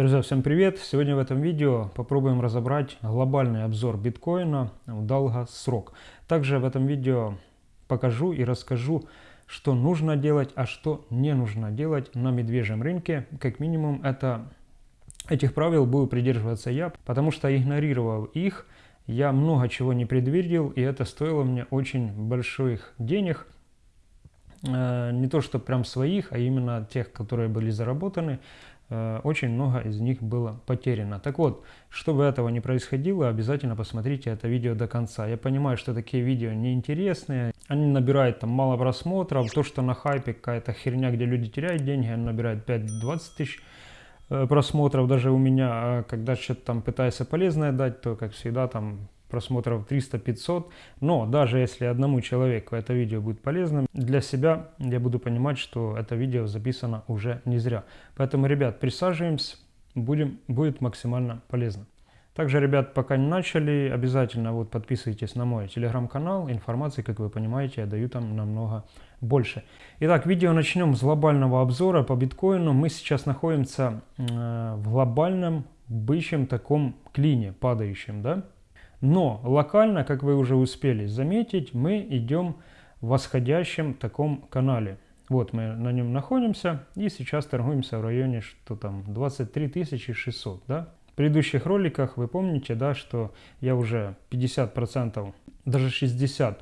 Друзья, всем привет! Сегодня в этом видео попробуем разобрать глобальный обзор биткоина в долгосрок. Также в этом видео покажу и расскажу, что нужно делать, а что не нужно делать на медвежьем рынке. Как минимум, это, этих правил буду придерживаться я, потому что игнорировал их, я много чего не предвидел, и это стоило мне очень больших денег. Э, не то, что прям своих, а именно тех, которые были заработаны. Э, очень много из них было потеряно. Так вот, чтобы этого не происходило, обязательно посмотрите это видео до конца. Я понимаю, что такие видео неинтересные, они набирают там мало просмотров, то, что на хайпе какая-то херня, где люди теряют деньги, они набирают 5-20 тысяч э, просмотров даже у меня, а когда что-то там пытаюсь полезное дать, то, как всегда, там просмотров 300-500. Но даже если одному человеку это видео будет полезным, для себя я буду понимать, что это видео записано уже не зря. Поэтому, ребят, присаживаемся, будем, будет максимально полезно. Также, ребят, пока не начали, обязательно вот подписывайтесь на мой телеграм-канал. Информации, как вы понимаете, я даю там намного больше. Итак, видео начнем с глобального обзора по биткоину. Мы сейчас находимся э, в глобальном бычьем таком клине, падающем, да? Но локально, как вы уже успели заметить, мы идем в восходящем таком канале. Вот мы на нем находимся и сейчас торгуемся в районе что там 23 600. Да? В предыдущих роликах вы помните, да, что я уже 50%, даже 60%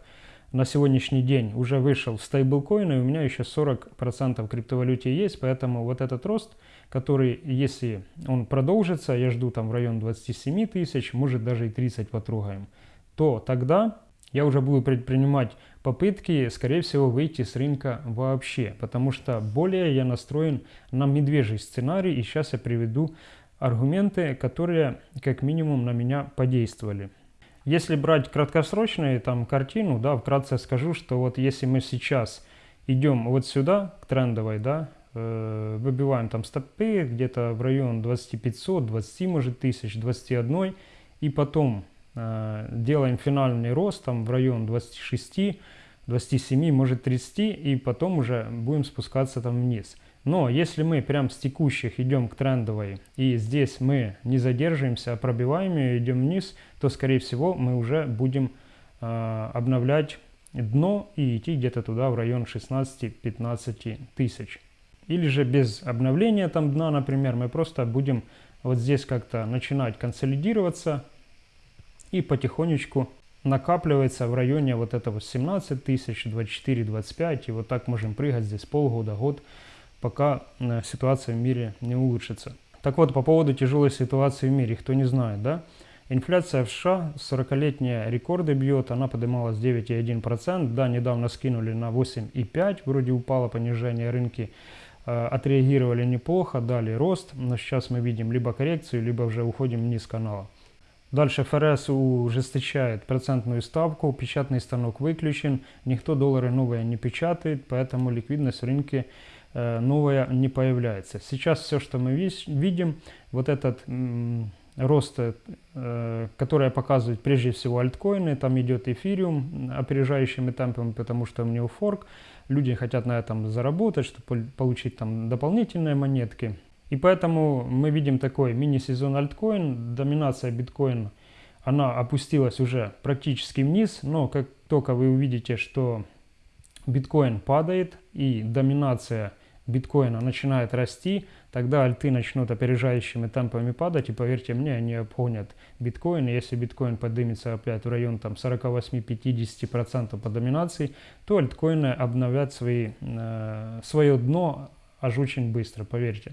на сегодняшний день уже вышел в стейблкоины, у меня еще 40% криптовалюте есть, поэтому вот этот рост, который, если он продолжится, я жду там в район 27 тысяч, может даже и 30 потрогаем, то тогда я уже буду предпринимать попытки, скорее всего, выйти с рынка вообще, потому что более я настроен на медвежий сценарий, и сейчас я приведу аргументы, которые как минимум на меня подействовали. Если брать краткосрочную там картину, да, вкратце скажу, что вот если мы сейчас идем вот сюда, к трендовой, да, выбиваем там стопы где-то в район 2500, 20 может тысяч, 21, и потом э, делаем финальный рост там в район 26, 27, может 30, и потом уже будем спускаться там вниз. Но если мы прям с текущих идем к трендовой, и здесь мы не задерживаемся, а пробиваем ее, идем вниз, то, скорее всего, мы уже будем э, обновлять дно и идти где-то туда в район 16-15 тысяч. Или же без обновления там дна, например, мы просто будем вот здесь как-то начинать консолидироваться и потихонечку накапливается в районе вот этого 17 тысяч, 24-25, и вот так можем прыгать здесь полгода, год, пока э, ситуация в мире не улучшится. Так вот, по поводу тяжелой ситуации в мире, кто не знает, да? Инфляция в США 40-летние рекорды бьет, она поднималась 9,1%, да, недавно скинули на 8,5%, вроде упало понижение рынки, отреагировали неплохо, дали рост, но сейчас мы видим либо коррекцию, либо уже уходим вниз канала. Дальше ФРС ужесточает процентную ставку, печатный станок выключен, никто доллары новые не печатает, поэтому ликвидность в рынке Э, новое не появляется. Сейчас все, что мы видим, вот этот рост, э, который показывает прежде всего альткоины, там идет эфириум опережающими темпами, потому что у него форк, люди хотят на этом заработать, чтобы получить там дополнительные монетки. И поэтому мы видим такой мини-сезон альткоин, доминация биткоина, она опустилась уже практически вниз, но как только вы увидите, что биткоин падает и доминация биткоина начинает расти, тогда альты начнут опережающими темпами падать, и поверьте мне, они обгонят биткоин. Если биткоин поднимется опять в район там 48-50% по доминации, то альткоины обновят свои, э, свое дно аж очень быстро, поверьте.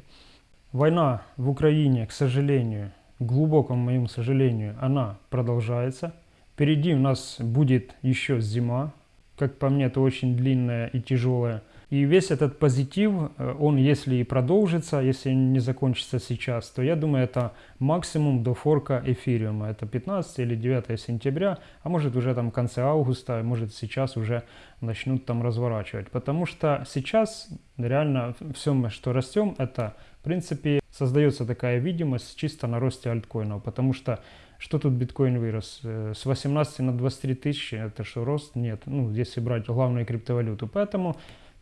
Война в Украине, к сожалению, к глубокому моему сожалению, она продолжается. Впереди у нас будет еще зима. Как по мне, это очень длинная и тяжелая и весь этот позитив, э, он если и продолжится, если не закончится сейчас, то я думаю, это максимум до форка эфириума. Это 15 или 9 сентября, а может уже там в конце августа, может сейчас уже начнут там разворачивать. Потому что сейчас реально все что растем, это в принципе создается такая видимость чисто на росте альткоинов. Потому что что тут биткоин вырос? Э, с 18 на 23 тысячи, это что, рост? Нет. Ну, если брать главную криптовалюту. Поэтому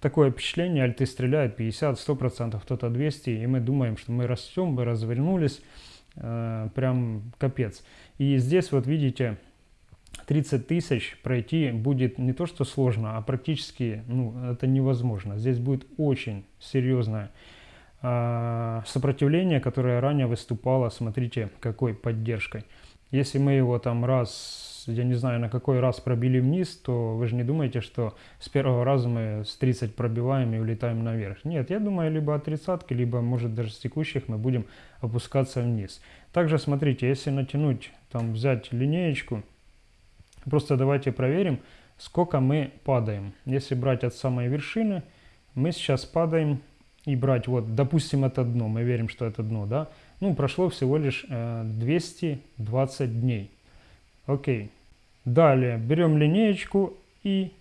такое впечатление, альты стреляют 50-100%, кто-то 200, и мы думаем, что мы растем, мы развернулись, э, прям капец. И здесь вот видите, 30 тысяч пройти будет не то что сложно, а практически ну, это невозможно. Здесь будет очень серьезное э, сопротивление, которое ранее выступало, смотрите, какой поддержкой. Если мы его там раз, я не знаю, на какой раз пробили вниз, то вы же не думаете, что с первого раза мы с 30 пробиваем и улетаем наверх. Нет, я думаю, либо от тридцатки, либо, может, даже с текущих мы будем опускаться вниз. Также, смотрите, если натянуть, там, взять линеечку, Просто давайте проверим, сколько мы падаем. Если брать от самой вершины, мы сейчас падаем и брать, вот, допустим, это дно, мы верим, что это дно, да? Ну, прошло всего лишь э, 220 дней. Окей. Далее берем линеечку и...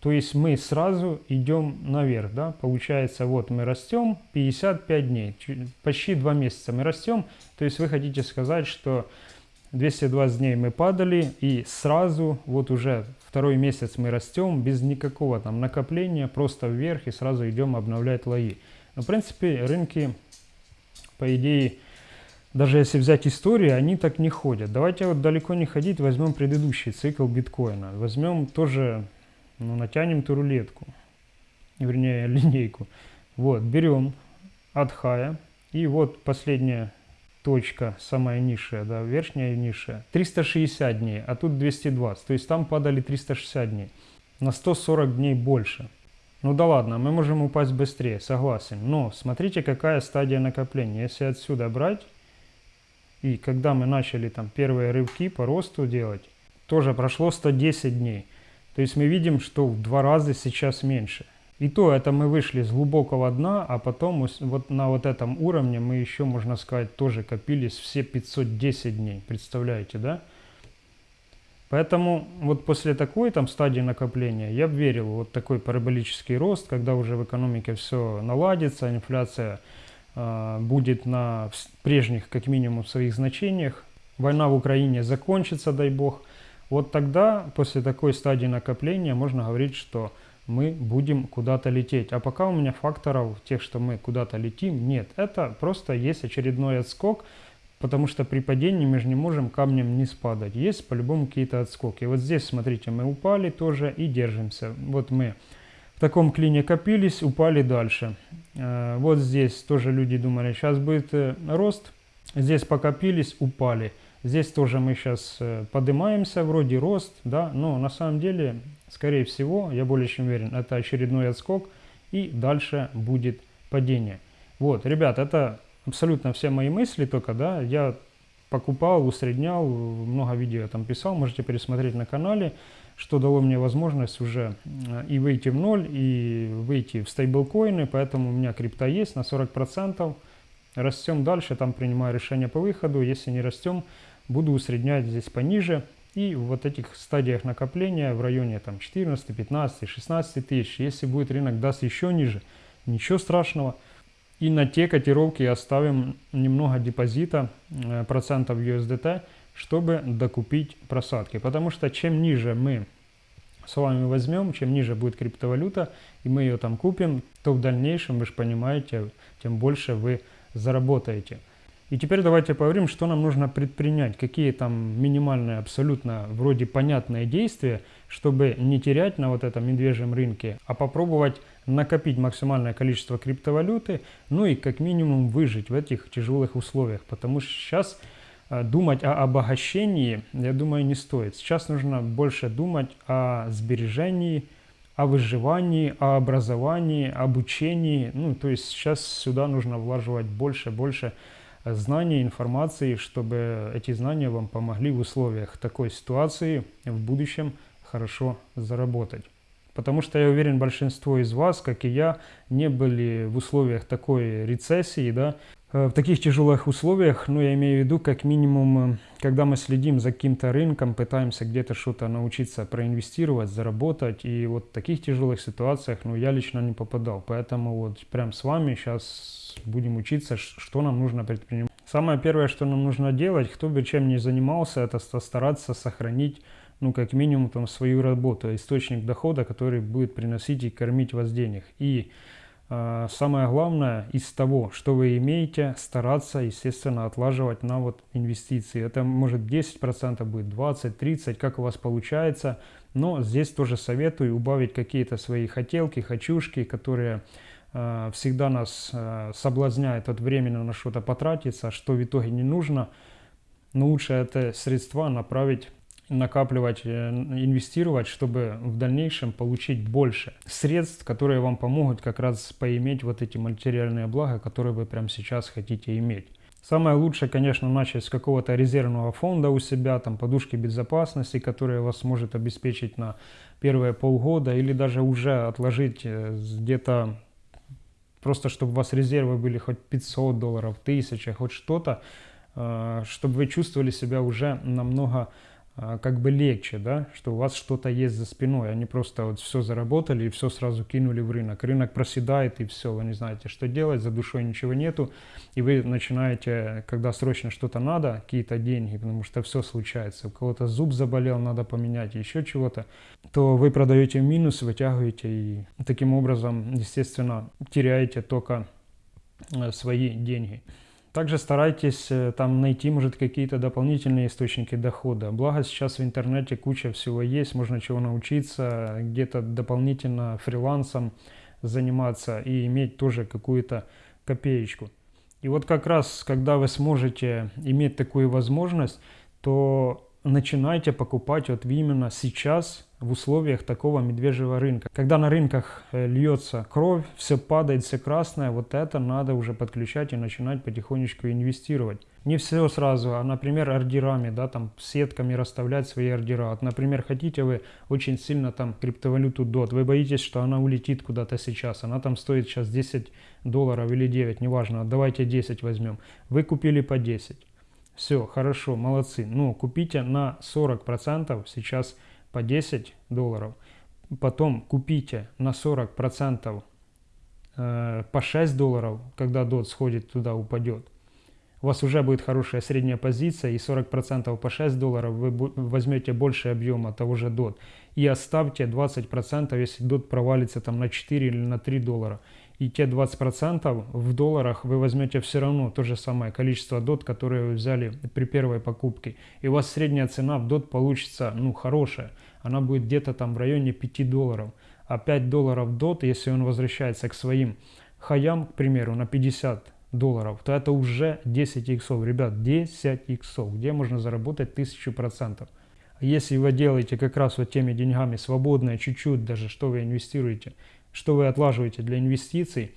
То есть мы сразу идем наверх, да? Получается, вот мы растем 55 дней, почти 2 месяца мы растем. То есть вы хотите сказать, что 220 дней мы падали, и сразу, вот уже второй месяц мы растем, без никакого там накопления, просто вверх, и сразу идем обновлять лои. Но, в принципе, рынки, по идее, даже если взять историю, они так не ходят. Давайте вот далеко не ходить, возьмем предыдущий цикл биткоина. Возьмем тоже, ну, натянем ту рулетку, вернее, линейку. Вот, берем от хая, и вот последняя точка, самая низшая, да, верхняя и низшая, 360 дней, а тут 220. То есть там падали 360 дней. На 140 дней больше. Ну да ладно, мы можем упасть быстрее, согласен. Но смотрите, какая стадия накопления. Если отсюда брать, и когда мы начали там первые рывки по росту делать, тоже прошло 110 дней. То есть мы видим, что в два раза сейчас меньше. И то это мы вышли с глубокого дна, а потом вот на вот этом уровне мы еще, можно сказать, тоже копились все 510 дней. Представляете, да? Поэтому вот после такой там стадии накопления я верил вот такой параболический рост, когда уже в экономике все наладится, инфляция будет на прежних как минимум своих значениях, война в Украине закончится, дай бог. Вот тогда после такой стадии накопления можно говорить, что мы будем куда-то лететь. А пока у меня факторов тех, что мы куда-то летим, нет. Это просто есть очередной отскок, потому что при падении мы же не можем камнем не спадать. Есть по-любому какие-то отскоки. Вот здесь, смотрите, мы упали тоже и держимся. Вот мы в таком клине копились, упали дальше. Э, вот здесь тоже люди думали, сейчас будет э, рост. Здесь покопились, упали. Здесь тоже мы сейчас э, поднимаемся, вроде рост, да, но на самом деле Скорее всего, я более чем уверен, это очередной отскок и дальше будет падение. Вот, ребят, это абсолютно все мои мысли только, да, я покупал, усреднял, много видео там писал, можете пересмотреть на канале, что дало мне возможность уже э, и выйти в ноль, и выйти в стейблкоины, поэтому у меня крипта есть на 40%, растем дальше, там принимаю решение по выходу, если не растем, буду усреднять здесь пониже, и в вот этих стадиях накопления в районе там 14, 15, 16 тысяч, если будет рынок даст еще ниже, ничего страшного. И на те котировки оставим немного депозита, э, процентов USDT, чтобы докупить просадки. Потому что чем ниже мы с вами возьмем, чем ниже будет криптовалюта, и мы ее там купим, то в дальнейшем, вы же понимаете, тем больше вы заработаете. И теперь давайте поговорим, что нам нужно предпринять, какие там минимальные, абсолютно вроде понятные действия, чтобы не терять на вот этом медвежьем рынке, а попробовать накопить максимальное количество криптовалюты, ну и как минимум выжить в этих тяжелых условиях, потому что сейчас э, думать о обогащении, я думаю, не стоит. Сейчас нужно больше думать о сбережении, о выживании, о образовании, обучении. Ну, то есть сейчас сюда нужно влаживать больше, больше знаний, информации, чтобы эти знания вам помогли в условиях такой ситуации в будущем хорошо заработать. Потому что я уверен, большинство из вас, как и я, не были в условиях такой рецессии, да, э, в таких тяжелых условиях, ну, я имею в виду, как минимум, э, когда мы следим за каким-то рынком, пытаемся где-то что-то научиться проинвестировать, заработать, и вот в таких тяжелых ситуациях, ну, я лично не попадал. Поэтому вот прям с вами сейчас будем учиться, что нам нужно предпринимать. Самое первое, что нам нужно делать, кто бы чем ни занимался, это стараться сохранить ну, как минимум, там, свою работу, источник дохода, который будет приносить и кормить вас денег. И э, самое главное, из того, что вы имеете, стараться, естественно, отлаживать на вот инвестиции. Это может 10% будет, 20, 30, как у вас получается. Но здесь тоже советую убавить какие-то свои хотелки, хочушки, которые э, всегда нас э, соблазняют от времени на что-то потратиться, что в итоге не нужно. Но лучше это средства направить накапливать, э, инвестировать, чтобы в дальнейшем получить больше средств, которые вам помогут как раз поиметь вот эти материальные блага, которые вы прямо сейчас хотите иметь. Самое лучшее, конечно, начать с какого-то резервного фонда у себя, там подушки безопасности, которые вас может обеспечить на первые полгода, или даже уже отложить э, где-то просто, чтобы у вас резервы были хоть 500 долларов, 1000, хоть что-то, э, чтобы вы чувствовали себя уже намного как бы легче, да, что у вас что-то есть за спиной, они просто вот все заработали и все сразу кинули в рынок. Рынок проседает и все, вы не знаете, что делать, за душой ничего нету, и вы начинаете, когда срочно что-то надо, какие-то деньги, потому что все случается, у кого-то зуб заболел, надо поменять, еще чего-то, то вы продаете минус, вытягиваете и таким образом, естественно, теряете только э, свои деньги. Также старайтесь э, там найти, может, какие-то дополнительные источники дохода. Благо сейчас в интернете куча всего есть, можно чего научиться, где-то дополнительно фрилансом заниматься и иметь тоже какую-то копеечку. И вот как раз, когда вы сможете иметь такую возможность, то начинайте покупать вот именно сейчас в условиях такого медвежьего рынка. Когда на рынках э, льется кровь, все падает, все красное, вот это надо уже подключать и начинать потихонечку инвестировать. Не все сразу, а, например, ордерами, да, там сетками расставлять свои ордера. Вот, например, хотите вы очень сильно там криптовалюту DOT, вы боитесь, что она улетит куда-то сейчас, она там стоит сейчас 10 долларов или 9, неважно, давайте 10 возьмем. Вы купили по 10 все, хорошо, молодцы. Ну, купите на 40% сейчас по 10 долларов. Потом купите на 40% э, по 6 долларов, когда DOT сходит туда, упадет. У вас уже будет хорошая средняя позиция, и 40% по 6 долларов вы возьмете больше объема того же DOT. И оставьте 20%, если DOT провалится там на 4 или на 3 доллара и те 20% в долларах вы возьмете все равно то же самое количество DOT, которое вы взяли при первой покупке. И у вас средняя цена в DOT получится, ну, хорошая. Она будет где-то там в районе 5 долларов. А 5 долларов DOT, если он возвращается к своим хаям, к примеру, на 50 долларов, то это уже 10 иксов. Ребят, 10 иксов, где можно заработать 1000%. Если вы делаете как раз вот теми деньгами свободное, чуть-чуть даже, что вы инвестируете – что вы отлаживаете для инвестиций,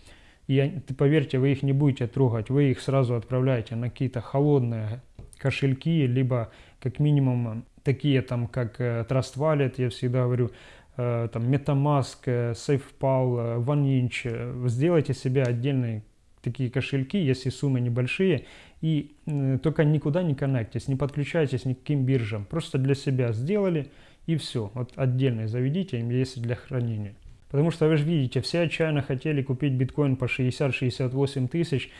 и поверьте, вы их не будете трогать, вы их сразу отправляете на какие-то холодные кошельки, либо как минимум такие там, как э, Trust Wallet, я всегда говорю, э, там MetaMask, э, SafePal, OneInch, сделайте себе отдельные такие кошельки, если суммы небольшие, и только никуда не коннектитесь, не подключайтесь ни к каким биржам, просто для себя сделали, и все, вот отдельно заведите, если для хранения. Потому что вы же видите, все отчаянно хотели купить биткоин по 60-68 тысяч,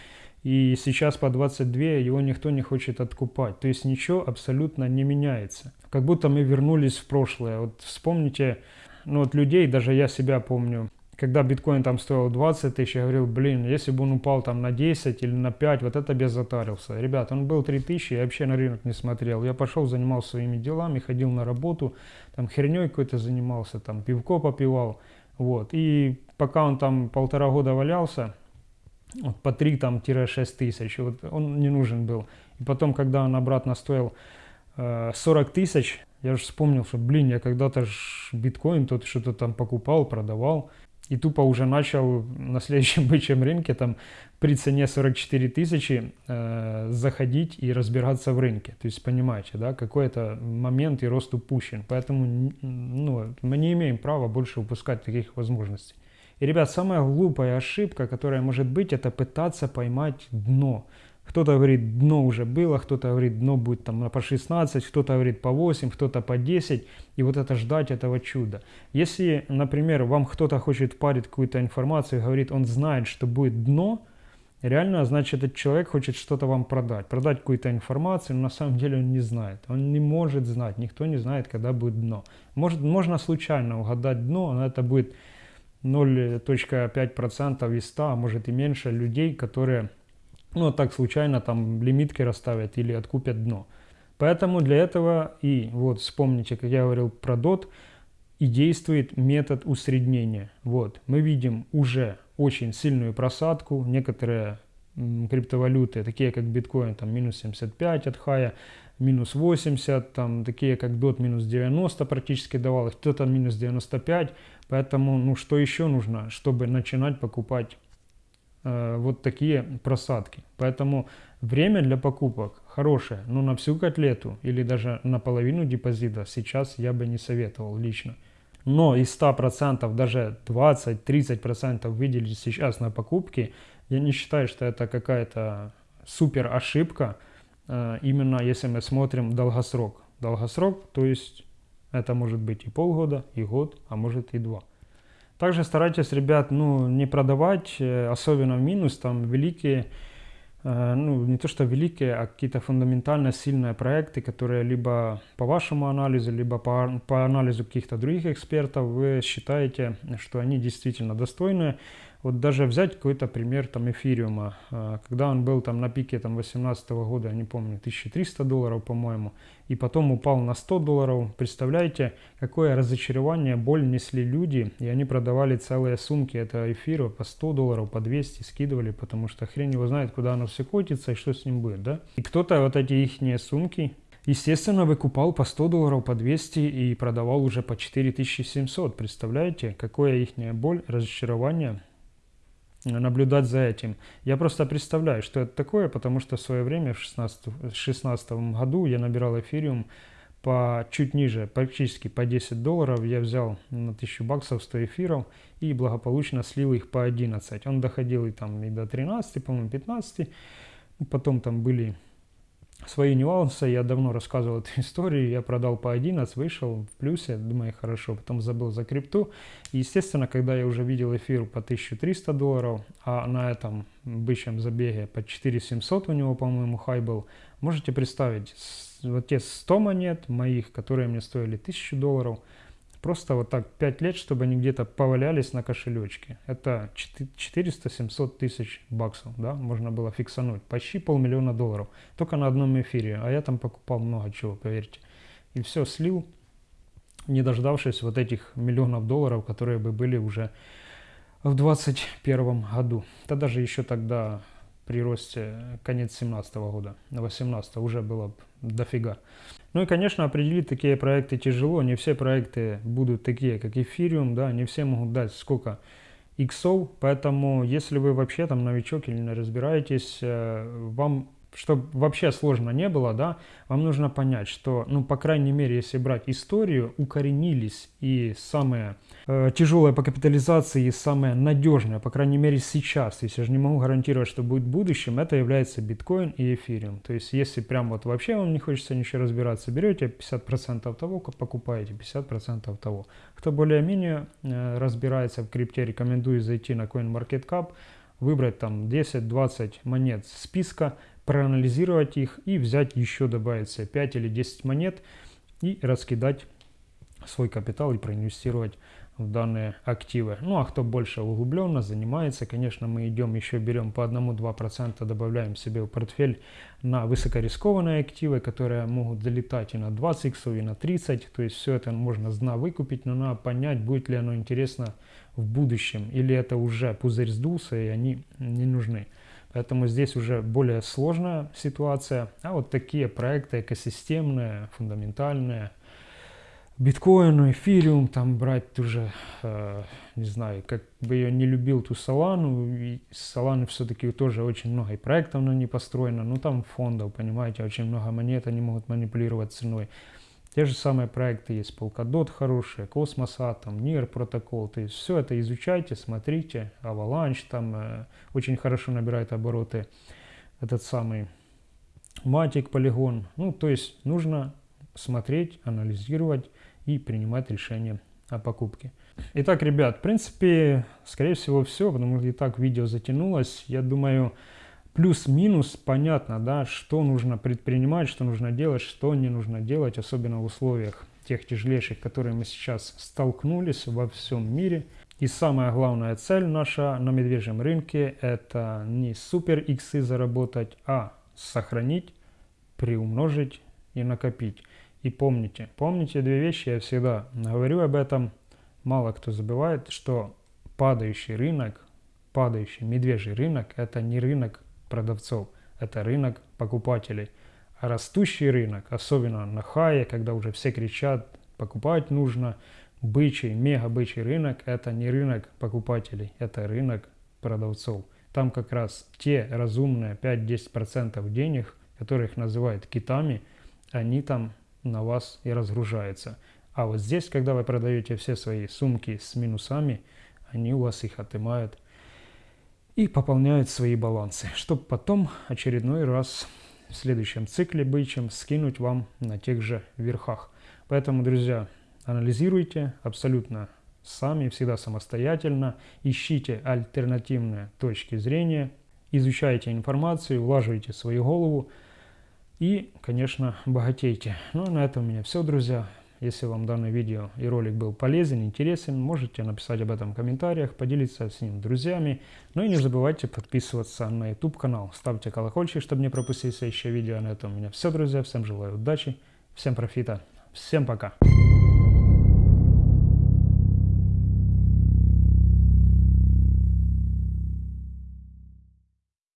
и сейчас по 22 его никто не хочет откупать. То есть ничего абсолютно не меняется. Как будто мы вернулись в прошлое. Вот вспомните, ну вот людей, даже я себя помню, когда биткоин там стоил 20 тысяч, я говорил, блин, если бы он упал там на 10 или на 5, вот это без затарился. Ребят, он был 3 тысячи, я вообще на рынок не смотрел. Я пошел, занимался своими делами, ходил на работу, там херней какой-то занимался, там пивко попивал. Вот. И пока он там полтора года валялся, вот, по 3 там 6 тысяч, вот, он не нужен был. И потом, когда он обратно стоил э, 40 тысяч, я же вспомнил, что, блин, я когда-то биткоин тут что-то там покупал, продавал. И тупо уже начал на следующем бычьем рынке там при цене 44 тысячи э, заходить и разбираться в рынке. То есть понимаете, да, какой это момент и рост упущен. Поэтому ну, мы не имеем права больше упускать таких возможностей. И, ребят, самая глупая ошибка, которая может быть, это пытаться поймать дно. Кто-то говорит, дно уже было, кто-то говорит, дно будет там по 16, кто-то говорит по 8, кто-то по 10. И вот это ждать этого чуда. Если, например, вам кто-то хочет парить какую-то информацию, говорит, он знает, что будет дно, Реально, значит, этот человек хочет что-то вам продать, продать какую-то информацию, но на самом деле он не знает. Он не может знать, никто не знает, когда будет дно. Может, можно случайно угадать дно, но это будет 0.5% из 100, а может и меньше людей, которые, ну, так случайно там лимитки расставят или откупят дно. Поэтому для этого и вот вспомните, как я говорил про DOT, и действует метод усреднения. Вот, мы видим уже очень сильную просадку. Некоторые криптовалюты, такие как биткоин, там минус 75 от хая, минус 80, там такие как DOT минус 90 практически давалось, кто-то минус 95. Поэтому, ну что еще нужно, чтобы начинать покупать э, вот такие просадки. Поэтому время для покупок хорошее, но на всю котлету или даже на половину депозита сейчас я бы не советовал лично но из 100% даже 20-30% выделить сейчас на покупки, я не считаю, что это какая-то супер ошибка, э, именно если мы смотрим долгосрок. Долгосрок, то есть это может быть и полгода, и год, а может и два. Также старайтесь, ребят, ну, не продавать, э, особенно в минус, там великие Э, ну, не то что великие, а какие-то фундаментально сильные проекты, которые либо по вашему анализу, либо по, по анализу каких-то других экспертов вы считаете, что они действительно достойны. Вот даже взять какой-то пример там эфириума, э, когда он был там на пике там 18 года, я не помню, 1300 долларов, по-моему, и потом упал на 100 долларов. Представляете, какое разочарование, боль несли люди, и они продавали целые сумки этого эфира по 100 долларов, по 200 скидывали, потому что хрен его знает, куда оно все котится и что с ним будет, да? И кто-то вот эти их сумки Естественно, выкупал по 100 долларов, по 200 и продавал уже по 4700. Представляете, какое их боль, разочарование наблюдать за этим. Я просто представляю, что это такое, потому что в свое время, в 2016 году, я набирал эфириум по чуть ниже, практически по 10 долларов. Я взял на 1000 баксов 100 эфиров и благополучно слил их по 11. Он доходил и, там, и до 13, по-моему, 15. Потом там были свои нюансы. Я давно рассказывал эту историю. Я продал по 11, вышел в плюсе. Думаю, хорошо. Потом забыл за крипту. И, естественно, когда я уже видел эфир по 1300 долларов, а на этом бычьем забеге по 4700 у него, по-моему, хай был, можете представить, вот те 100 монет моих, которые мне стоили 1000 долларов – Просто вот так 5 лет, чтобы они где-то повалялись на кошелечке. Это 400-700 тысяч баксов, да, можно было фиксануть. Почти полмиллиона долларов. Только на одном эфире. А я там покупал много чего, поверьте. И все слил, не дождавшись вот этих миллионов долларов, которые бы были уже в 2021 году. Это даже еще тогда при росте конец 17 года, на 18 уже было дофига. Ну и, конечно, определить такие проекты тяжело. Не все проекты будут такие, как Ethereum, да, не все могут дать сколько иксов. Поэтому, если вы вообще там новичок или не разбираетесь, э, вам чтобы вообще сложно не было, да, вам нужно понять, что, ну, по крайней мере, если брать историю, укоренились и самые э, тяжелые по капитализации, и самые надежные, по крайней мере, сейчас, если же не могу гарантировать, что будет в будущем, это является биткоин и эфириум. То есть, если прям вот вообще вам не хочется ничего разбираться, берете 50% того, покупаете 50% того. Кто более-менее э, разбирается в крипте, рекомендую зайти на CoinMarketCap, выбрать там 10-20 монет списка, проанализировать их и взять еще, добавить себе 5 или 10 монет и раскидать свой капитал и проинвестировать в данные активы. Ну а кто больше углубленно занимается, конечно, мы идем еще берем по 1-2%, добавляем себе в портфель на высокорискованные активы, которые могут залетать и на 20 иксов, и на 30. То есть все это можно зна выкупить, но надо понять, будет ли оно интересно в будущем, или это уже пузырь сдулся и они не нужны. Поэтому здесь уже более сложная ситуация. А вот такие проекты экосистемные, фундаментальные, биткоин, эфириум, там брать уже, э, не знаю, как бы я не любил ту Солану, и Соланы все-таки тоже очень много и проектов на ней построено, но там фондов, понимаете, очень много монет, они могут манипулировать ценой. Те же самые проекты есть, Polkadot хорошие, Cosmos Atom, NIR протокол. То есть все это изучайте, смотрите. Avalanche там э, очень хорошо набирает обороты. Этот самый Matic, Polygon. Ну, то есть нужно смотреть, анализировать и принимать решение о покупке. Итак, ребят, в принципе, скорее всего все, потому что и так видео затянулось. Я думаю, плюс-минус понятно, да, что нужно предпринимать, что нужно делать, что не нужно делать, особенно в условиях тех тяжелейших, которые мы сейчас столкнулись во всем мире. И самая главная цель наша на медвежьем рынке – это не супер иксы заработать, а сохранить, приумножить и накопить. И помните, помните две вещи, я всегда говорю об этом, мало кто забывает, что падающий рынок, падающий медвежий рынок – это не рынок продавцов, это рынок покупателей. А растущий рынок, особенно на хае, когда уже все кричат, покупать нужно, бычий, мега бычий рынок – это не рынок покупателей, это рынок продавцов. Там как раз те разумные 5-10% денег, которых называют китами, они там на вас и разгружаются. А вот здесь, когда вы продаете все свои сумки с минусами, они у вас их отымают и пополняют свои балансы, чтобы потом очередной раз в следующем цикле бычьем скинуть вам на тех же верхах. Поэтому, друзья, анализируйте абсолютно сами, всегда самостоятельно, ищите альтернативные точки зрения, изучайте информацию, влаживайте свою голову и, конечно, богатейте. Ну, а на этом у меня все, друзья. Если вам данное видео и ролик был полезен, интересен, можете написать об этом в комментариях, поделиться с ним друзьями. Ну и не забывайте подписываться на YouTube канал, ставьте колокольчик, чтобы не пропустить следующее видео. На этом у меня все, друзья. Всем желаю удачи, всем профита, всем пока.